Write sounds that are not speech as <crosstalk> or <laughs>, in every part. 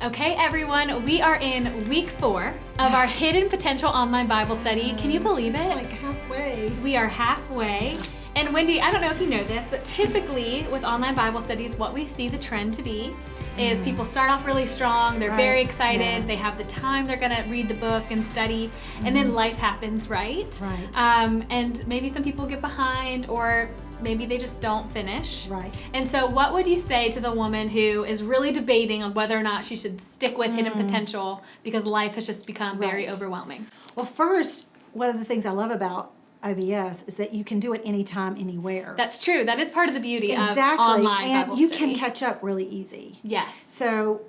Okay, everyone, we are in week four of our Hidden Potential Online Bible Study. Can you believe it? Like halfway. We are halfway. And Wendy, I don't know if you know this, but typically with online Bible studies, what we see the trend to be is people start off really strong, they're very excited, yeah. they have the time they're gonna read the book and study, and then life happens, right? Right. Um, and maybe some people get behind or maybe they just don't finish. Right. And so what would you say to the woman who is really debating on whether or not she should stick with hidden potential because life has just become very Mm. Overwhelming? Well, first, one of the things I love about OBS is that you can do it anytime, anywhere. That's true. That is part of the beauty exactly. of online and Bible you study. can catch up really easy. Yes. So,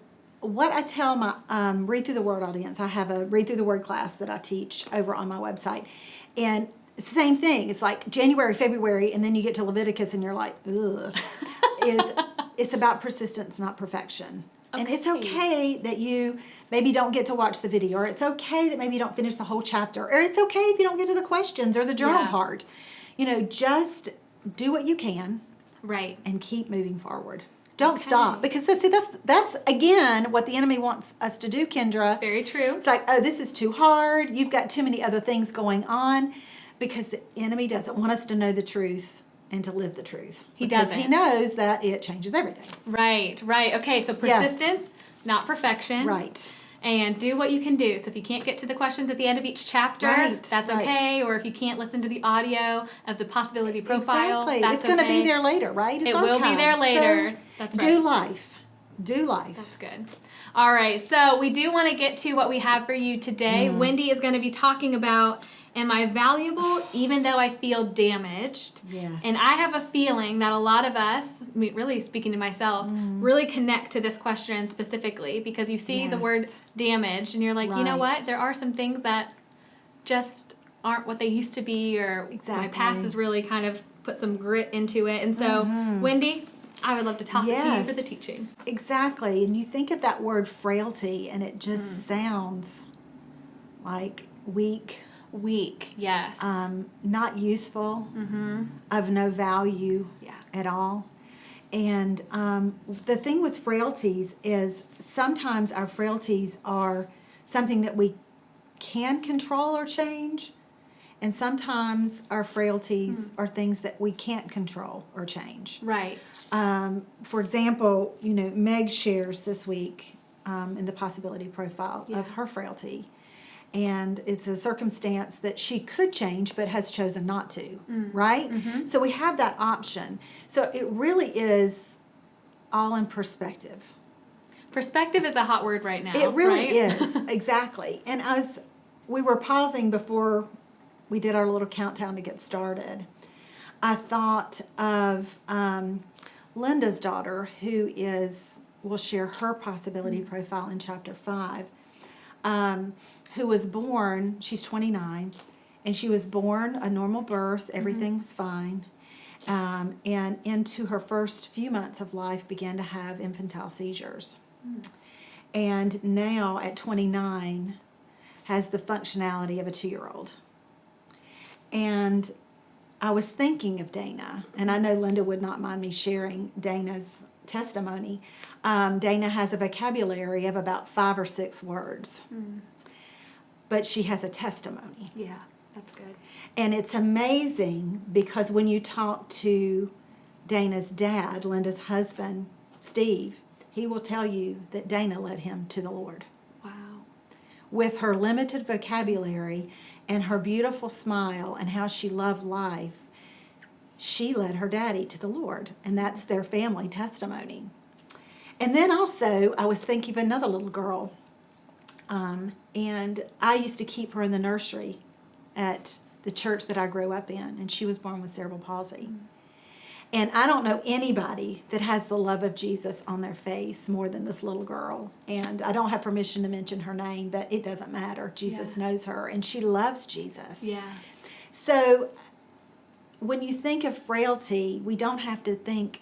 what I tell my um, read through the word audience, I have a read through the word class that I teach over on my website, and it's the same thing. It's like January, February, and then you get to Leviticus, and you're like, ugh. is <laughs> it's about persistence, not perfection. Okay. And it's Okay. that you maybe don't get to watch the video, or it's okay that maybe you don't finish the whole chapter, or it's okay if you don't get to the questions or the journal Yeah. part. You know, just do what you can Right. and keep moving forward. Don't Okay. stop because see that's that's again what the enemy wants us to do, Kendra. Very true. It's like, oh, this is too hard. You've got too many other things going on, because the enemy doesn't want us to know the truth and to live the truth. He doesn't. He knows that it changes everything. Right. Right. Okay. So Yes. persistence, not perfection. Right. And do what you can do. So if you can't get to the questions at the end of each chapter, Right, that's right. okay. Or if you can't listen to the audio of the possibility profile, exactly. that's it's going to be there later, right? It's It will be there later. So That's do life. Do life. That's good. All right, so we do want to get to what we have for you today. Mm-hmm. Wendy is going to be talking about Am I valuable even though I feel damaged? Yes. And I have a feeling that a lot of us, really speaking to myself, Mm. really connect to this question specifically because you see the word damaged and you're like, you know what? There are some things that just aren't what they used to be, or my past has really kind of put some grit into it. And so, Wendy, I would love to toss it to you for Mm-hmm. The teaching. Exactly. And you think of that word frailty, and it just Mm. sounds like weak, Weak, yes. um, not useful, mm-hmm. of no value Yeah. at all. And um, the thing with frailties is sometimes our frailties are something that we can control or change, and sometimes our frailties are things that we can't control or change. Right. Um, for example, you know, Meg shares this week um, in the possibility profile Yeah. of her frailty. And it's a circumstance that she could change but has chosen not to, Mm. right? Mm-hmm. So we have that option. So it really is all in perspective. Perspective is a hot word right now. It really right? is, <laughs> exactly. And as we were pausing before we did our little countdown to get started, I thought of um, Linda's daughter, who is, will share her possibility profile in chapter 5, um, who was born, she's 29, and she was born a normal birth, everything was fine. Um, and into her first few months of life began to have infantile seizures. And now at 29 has the functionality of a two-year-old. And i was thinking of dana and i know linda would not mind me sharing dana's testimony um, dana has a vocabulary of about five or six words Mm. but she has a testimony Yeah, that's good. and it's amazing because when you talk to Dana's dad, Linda's husband, Steve, he will tell you that Dana led him to the Lord. Wow. With her limited vocabulary and her beautiful smile and how she loved life, she led her daddy to the Lord. And that's their family testimony. And then also, I was thinking of another little girl. Um, and I used to keep her in the nursery at the church that I grew up in, and she was born with cerebral palsy. And I don't know anybody that has the love of Jesus on their face more than this little girl. And I don't have permission to mention her name, but it doesn't matter. Jesus Yeah. knows her, and she loves Jesus. Yeah. So when you think of frailty, we don't have to think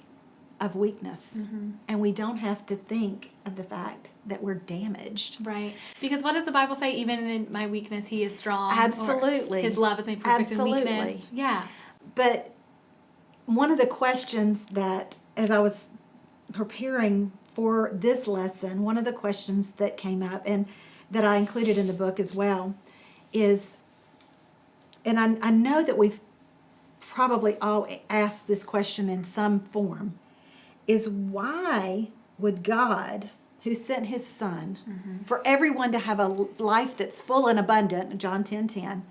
of weakness, Mm-hmm. and we don't have to think of the fact that we're damaged. Right. Because what does the Bible say? Even in my weakness, He is strong. Absolutely. His love is made perfect in weakness. Absolutely. Yeah. But one of the questions that, as I was preparing for this lesson, one of the questions that came up and that I included in the book as well is, and I, I know that we've probably all asked this question in some form, is why would God, who sent his son, mm-hmm. for everyone to have a life that's full and abundant, John 10 10,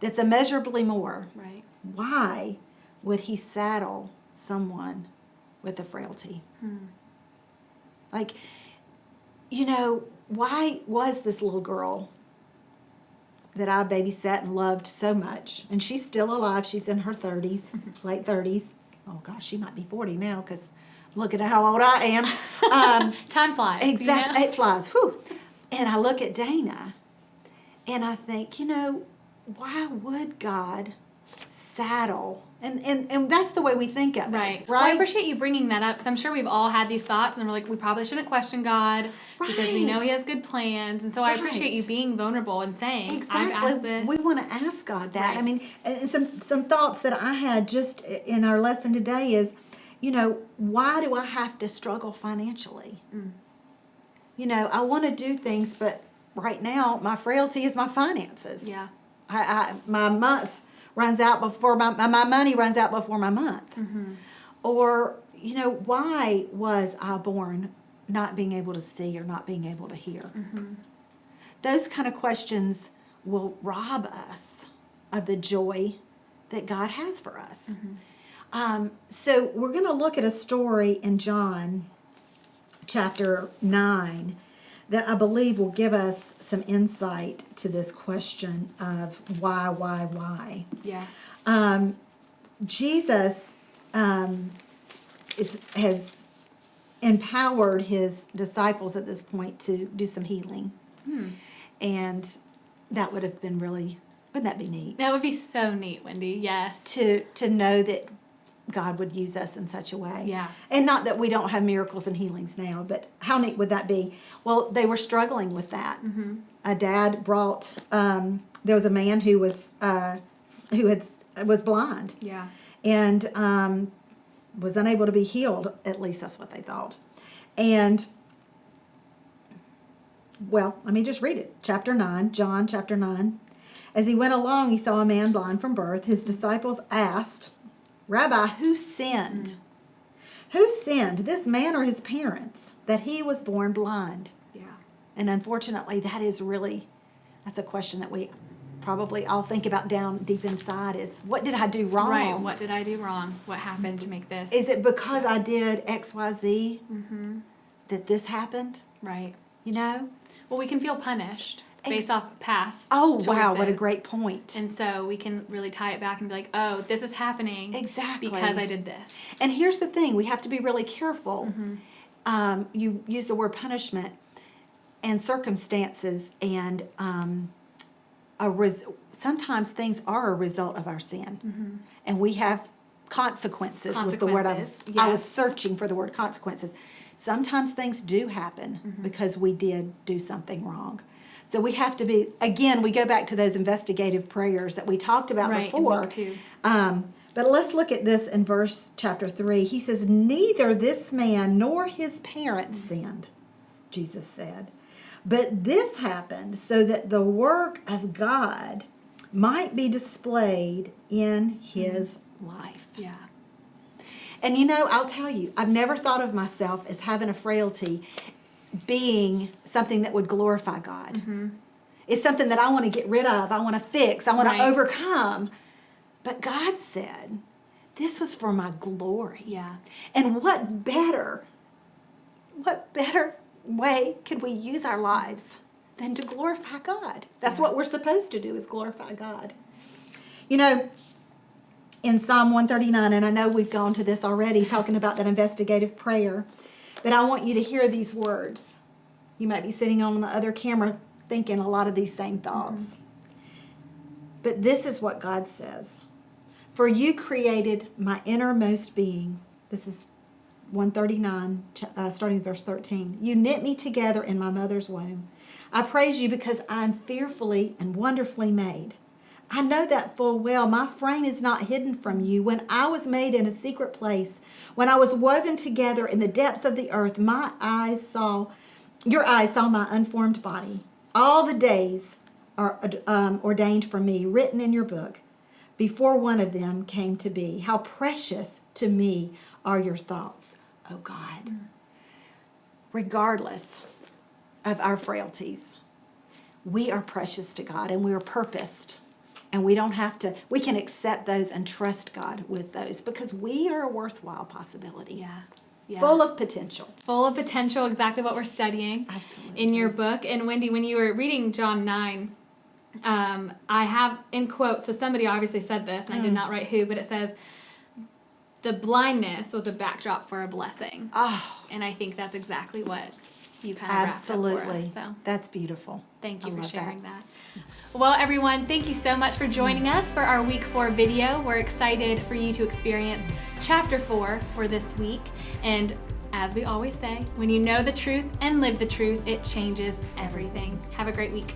that's immeasurably more, Right. why would he saddle someone with a frailty? Hmm. Like, you know, why was this little girl that I babysat and loved so much, and she's still alive, she's in her 30s, <laughs> late 30s. Oh gosh, she might be 40 now because look at how old I am. <laughs> Um, Time flies. you Exactly, know? it flies. Whew. And I look at Dana, and I think, you know, why would God saddle? And and and that's the way we think of Right. it, Well, I appreciate you bringing that up because I'm sure we've all had these thoughts and we're like, we probably shouldn't question God because we know He has good plans. And so I appreciate you being vulnerable and saying, I've asked Exactly. this. We want to ask God that. I mean, and some some thoughts that I had just in our lesson today is, you know, why do I have to struggle financially? Mm. You know, I want to do things, but right now my frailty is my finances. yeah. I, I my month runs out before my my money runs out before my month. Mm-hmm. Or you know, why was I born not being able to see or not being able to hear? Mm-hmm. Those kind of questions will rob us of the joy that God has for us. Mm-hmm. Um, so we're going to look at a story in John chapter 9 that I believe will give us some insight to this question of why, why, why. Yeah. Um, Jesus um, is, has empowered his disciples at this point to do some healing. Hmm. And that would have been really, wouldn't that be neat? That would be so neat, Wendy. Yes. To, to know that God would use us in such a way. Yeah. And not that we don't have miracles and healings now, but how neat would that be? Well, they were struggling with that. Mm-hmm. A dad brought, um, there was a man who was, uh, who had, was blind Yeah. and um, was unable to be healed. At least that's what they thought. And well, let me just read it. Chapter 9, John chapter 9. As he went along, he saw a man blind from birth. His disciples asked, Rabbi, who sinned? Who sinned, this man or his parents, that he was born blind? Yeah. And unfortunately, that is really, that's a question that we probably all think about down deep inside is, what did I do wrong? Right. What did I do wrong? What happened to make this? Is it because I did X, Y, Z mm-hmm. that this happened? Right. You know? Well, we can feel punished based off past. Oh, wow, what a great point. And so we can really tie it back and be like, oh, this is happening Exactly. because I did this. And here's the thing we have to be really careful. Mm-hmm. Um, you use the word punishment and circumstances, and um, a res- sometimes things are a result of our sin. And we have consequences, was the word I was, Consequences, I was searching for the word consequences. Sometimes things do happen Mm-hmm. because we did do something wrong. So we have to be, again, we go back to those investigative prayers that we talked about Right, before. Um, but let's look at this in verse chapter 3. He says, Neither this man nor his parents sinned, Jesus said. But this happened so that the work of God might be displayed in his life. Yeah. And you know, I'll tell you, I've never thought of myself as having a frailty being something that would glorify God. Mm-hmm. It's something that I want to get rid of, I want to fix, I want Right. to overcome. But God said, this was for my glory. Yeah. And what better, what better way could we use our lives than to glorify God? That's Yeah. what we're supposed to do is glorify God. You know, in Psalm 139, and I know we've gone to this already, talking about that investigative prayer, but I want you to hear these words. You might be sitting on the other camera thinking a lot of these same thoughts. But this is what God says For you created my innermost being. This is 139, ch- uh, starting verse 13. You knit me together in my mother's womb. I praise you because I am fearfully and wonderfully made. I know that full well. My frame is not hidden from you. When I was made in a secret place, when I was woven together in the depths of the earth, my eyes saw, your eyes saw my unformed body. All the days are um, ordained for me, written in your book, before one of them came to be. How precious to me are your thoughts, oh God. Regardless of our frailties, we are precious to God and we are purposed and we don't have to we can accept those and trust god with those because we are a worthwhile possibility Yeah. Yeah. full of potential full of potential, exactly what we're studying Absolutely. in your book. And Wendy, when you were reading John 9, um, I have in quotes, so somebody obviously said this, and I did Mm. not write who, but it says, the blindness was a backdrop for a blessing. oh And I think that's exactly what you kind of absolutely us. So that's beautiful thank you I for love that. sharing that. Well, everyone, thank you so much for joining us for our week four video. We're excited for you to experience chapter four for this week. And as we always say, when you know the truth and live the truth, it changes everything. Have a great week.